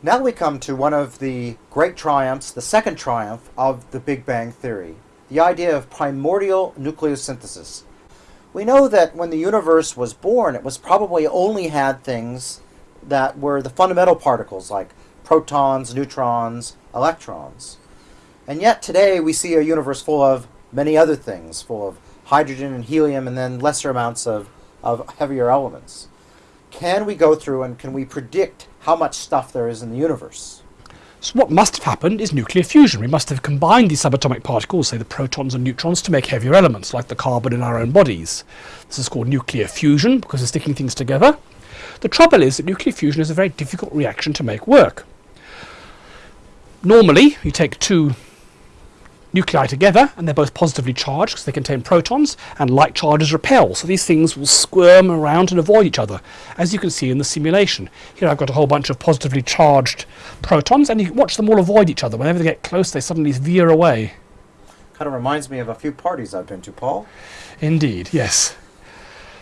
Now we come to one of the great triumphs, the second triumph of the Big Bang Theory, the idea of primordial nucleosynthesis. We know that when the universe was born, it was probably only had things that were the fundamental particles like protons, neutrons, electrons. And yet today we see a universe full of many other things, full of hydrogen and helium and then lesser amounts of, of heavier elements. Can we go through and can we predict how much stuff there is in the universe? So what must have happened is nuclear fusion. We must have combined these subatomic particles, say the protons and neutrons, to make heavier elements, like the carbon in our own bodies. This is called nuclear fusion, because of sticking things together. The trouble is that nuclear fusion is a very difficult reaction to make work. Normally, you take two nuclei together and they're both positively charged because they contain protons and like charges repel. So these things will squirm around and avoid each other as you can see in the simulation. Here I've got a whole bunch of positively charged protons and you can watch them all avoid each other. Whenever they get close they suddenly veer away. Kind of reminds me of a few parties I've been to Paul. Indeed yes.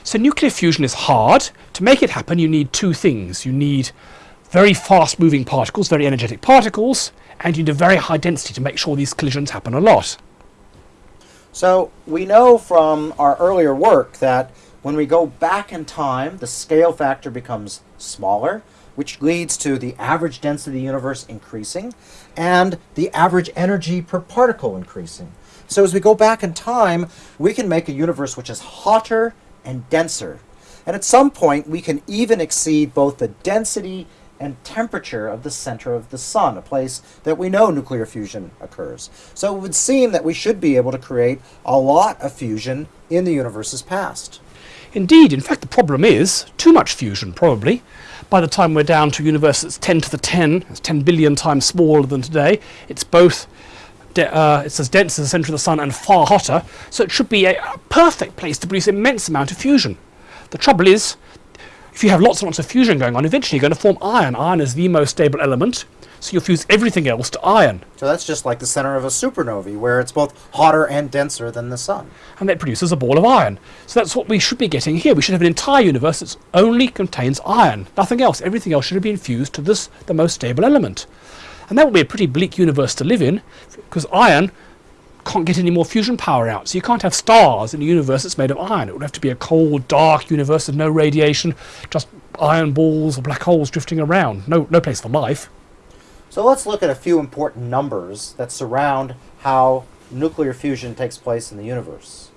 So nuclear fusion is hard. To make it happen you need two things. You need very fast moving particles very energetic particles and you need a very high density to make sure these collisions happen a lot. So we know from our earlier work that when we go back in time, the scale factor becomes smaller, which leads to the average density of the universe increasing and the average energy per particle increasing. So as we go back in time, we can make a universe which is hotter and denser. And at some point, we can even exceed both the density and temperature of the center of the sun, a place that we know nuclear fusion occurs. So it would seem that we should be able to create a lot of fusion in the universe's past. Indeed, in fact the problem is too much fusion probably. By the time we're down to a universe that's 10 to the 10, it's 10 billion times smaller than today, it's both uh, it's as dense as the centre of the sun and far hotter, so it should be a, a perfect place to produce immense amount of fusion. The trouble is, if you have lots and lots of fusion going on, eventually you're going to form iron. Iron is the most stable element, so you'll fuse everything else to iron. So that's just like the center of a supernovae, where it's both hotter and denser than the sun. And that produces a ball of iron. So that's what we should be getting here. We should have an entire universe that only contains iron, nothing else. Everything else should have been fused to this, the most stable element. And that would be a pretty bleak universe to live in, because iron can't get any more fusion power out. So you can't have stars in a universe that's made of iron. It would have to be a cold, dark universe with no radiation, just iron balls or black holes drifting around. No, no place for life. So let's look at a few important numbers that surround how nuclear fusion takes place in the universe.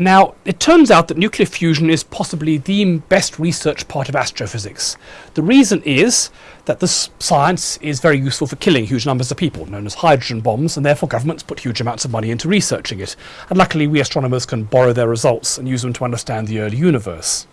Now, it turns out that nuclear fusion is possibly the best researched part of astrophysics. The reason is that this science is very useful for killing huge numbers of people, known as hydrogen bombs, and therefore governments put huge amounts of money into researching it. And luckily, we astronomers can borrow their results and use them to understand the early universe.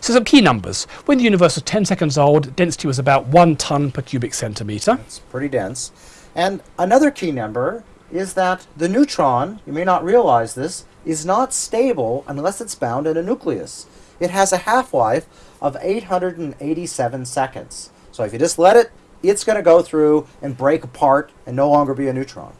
So some key numbers. When the universe was 10 seconds old, density was about 1 ton per cubic centimeter. It's pretty dense. And another key number is that the neutron, you may not realize this, is not stable unless it's bound in a nucleus. It has a half-life of 887 seconds. So if you just let it, it's going to go through and break apart and no longer be a neutron.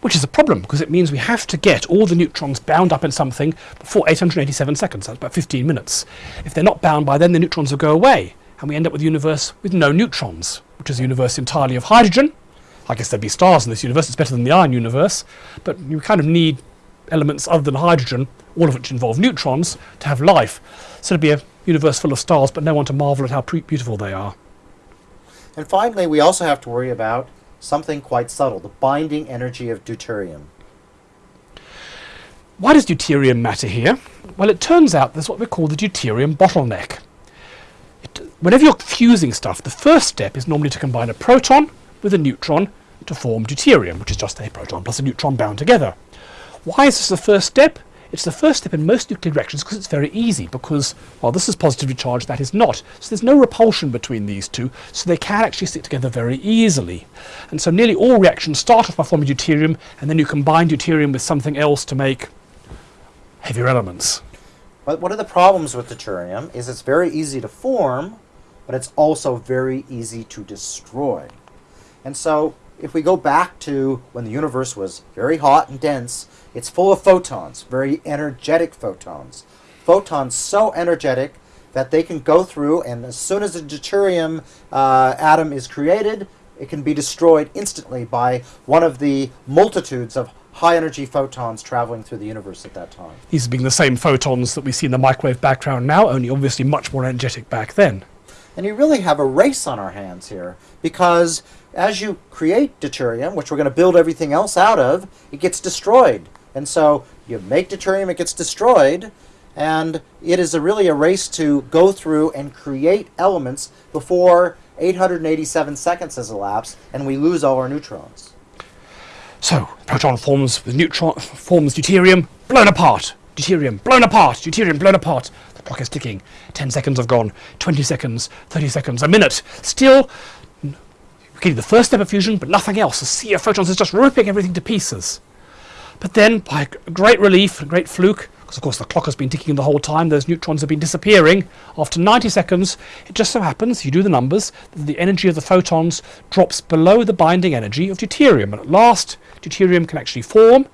Which is a problem, because it means we have to get all the neutrons bound up in something before 887 seconds, that's about 15 minutes. If they're not bound by then, the neutrons will go away, and we end up with a universe with no neutrons, which is a universe entirely of hydrogen. I guess there'd be stars in this universe, it's better than the iron universe, but you kind of need elements other than hydrogen, all of which involve neutrons, to have life. So it'd be a universe full of stars, but no one to marvel at how beautiful they are. And finally, we also have to worry about something quite subtle, the binding energy of deuterium. Why does deuterium matter here? Well, it turns out there's what we call the deuterium bottleneck. It, whenever you're fusing stuff, the first step is normally to combine a proton with a neutron to form deuterium, which is just a proton plus a neutron bound together. Why is this the first step? It's the first step in most nuclear reactions because it's very easy because, well, this is positively charged, that is not. So there's no repulsion between these two, so they can actually stick together very easily. And so nearly all reactions start off by forming deuterium, and then you combine deuterium with something else to make heavier elements. But one of the problems with deuterium is it's very easy to form, but it's also very easy to destroy. And so if we go back to when the universe was very hot and dense, it's full of photons, very energetic photons. Photons so energetic that they can go through, and as soon as a deuterium uh, atom is created, it can be destroyed instantly by one of the multitudes of high energy photons traveling through the universe at that time. These being the same photons that we see in the microwave background now, only obviously much more energetic back then. And you really have a race on our hands here because as you create deuterium, which we're going to build everything else out of, it gets destroyed. And so you make deuterium, it gets destroyed, and it is a really a race to go through and create elements before 887 seconds has elapsed and we lose all our neutrons. So, proton forms neutron forms deuterium, blown apart. Deuterium blown apart. Deuterium blown apart. The clock is ticking. Ten seconds have gone. Twenty seconds. Thirty seconds. A minute. Still, we're getting the first step of fusion, but nothing else. A sea of photons is just ripping everything to pieces. But then, by great relief, a great fluke, because of course the clock has been ticking the whole time, those neutrons have been disappearing. After 90 seconds, it just so happens, you do the numbers, the energy of the photons drops below the binding energy of deuterium. And at last, deuterium can actually form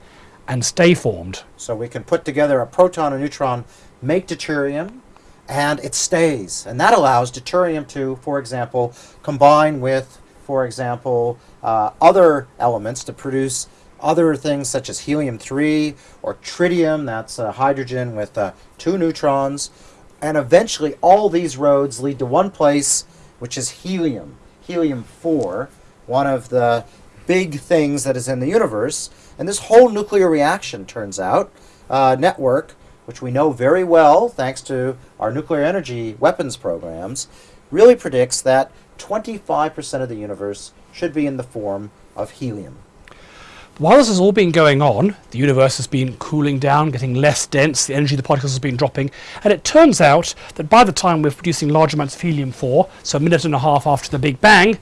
and stay formed. So we can put together a proton and neutron, make deuterium, and it stays. And that allows deuterium to, for example, combine with, for example, uh, other elements to produce other things such as helium-3 or tritium, that's uh, hydrogen with uh, two neutrons. And eventually all these roads lead to one place, which is helium, helium-4, one of the big things that is in the universe. And this whole nuclear reaction, turns out, uh, network, which we know very well thanks to our nuclear energy weapons programs, really predicts that 25% of the universe should be in the form of helium. While this has all been going on, the universe has been cooling down, getting less dense, the energy of the particles has been dropping, and it turns out that by the time we're producing large amounts of helium-4, so a minute and a half after the Big Bang,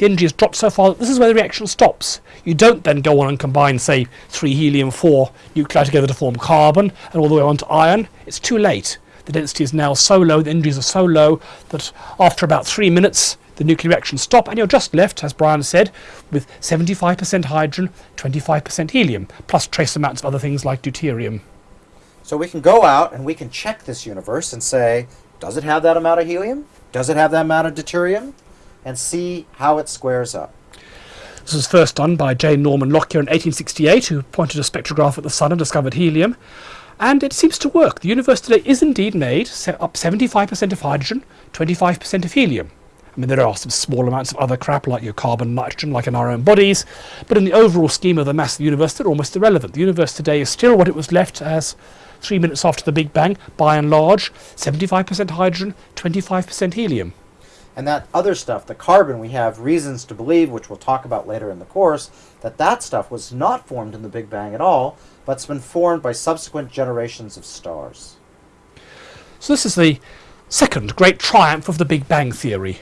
the energy has dropped so far that this is where the reaction stops. You don't then go on and combine, say, three helium-4 nuclei together to form carbon, and all the way on to iron. It's too late. The density is now so low, the energies are so low, that after about three minutes, the nuclear reactions stop, and you're just left, as Brian said, with 75% hydrogen, 25% helium, plus trace amounts of other things like deuterium. So we can go out and we can check this universe and say, does it have that amount of helium? Does it have that amount of deuterium? And see how it squares up. This was first done by J. Norman Lockyer in 1868, who pointed a spectrograph at the Sun and discovered helium. And it seems to work. The universe today is indeed made up 75% of hydrogen, 25% of helium. I mean, there are some small amounts of other crap like your carbon, nitrogen, like in our own bodies, but in the overall scheme of the mass of the universe, they're almost irrelevant. The universe today is still what it was left as three minutes after the Big Bang, by and large, 75% hydrogen, 25% helium. And that other stuff, the carbon, we have reasons to believe, which we'll talk about later in the course, that that stuff was not formed in the Big Bang at all, but it's been formed by subsequent generations of stars. So this is the second great triumph of the Big Bang theory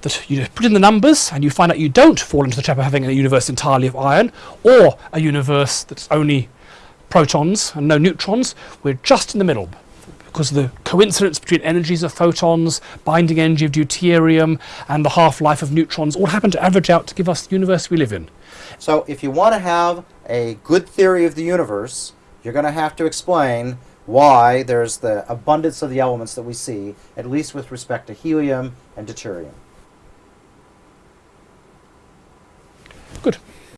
that you put in the numbers and you find out you don't fall into the trap of having a universe entirely of iron or a universe that's only protons and no neutrons. We're just in the middle because of the coincidence between energies of photons, binding energy of deuterium, and the half-life of neutrons all happen to average out to give us the universe we live in. So if you want to have a good theory of the universe, you're going to have to explain why there's the abundance of the elements that we see, at least with respect to helium and deuterium. Good.